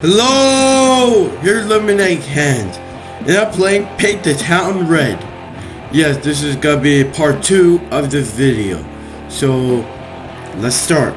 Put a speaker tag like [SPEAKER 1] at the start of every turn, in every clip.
[SPEAKER 1] Hello! Here's Lemonade Hand, and I'm playing Paint the Town Red. Yes, this is gonna be part 2 of this video. So, let's start.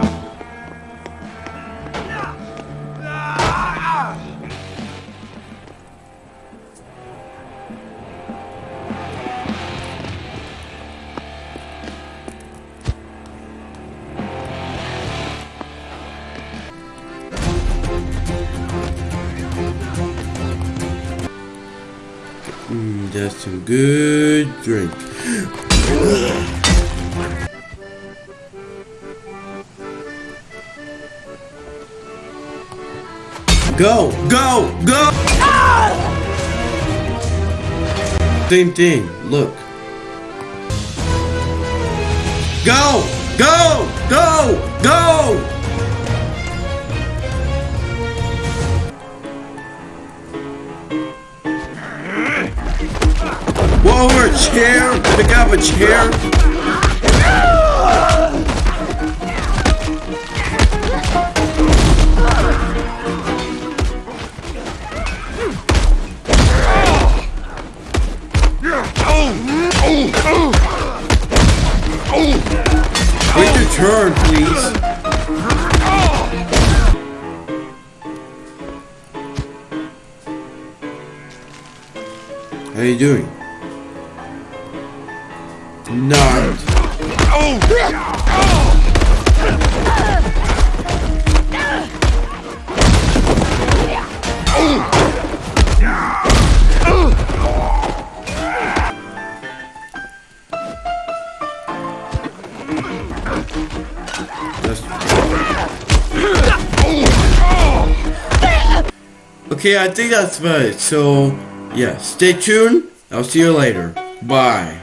[SPEAKER 1] Mm, that's some good drink. go! Go! Go! Ah! Same thing. Look. Go! Go! Go! Go! over a chair? Pick up a chair? Wait your turn, please. How are you doing? No. Oh. Okay, I think that's about it. So, yeah, stay tuned. I'll see you later. Bye.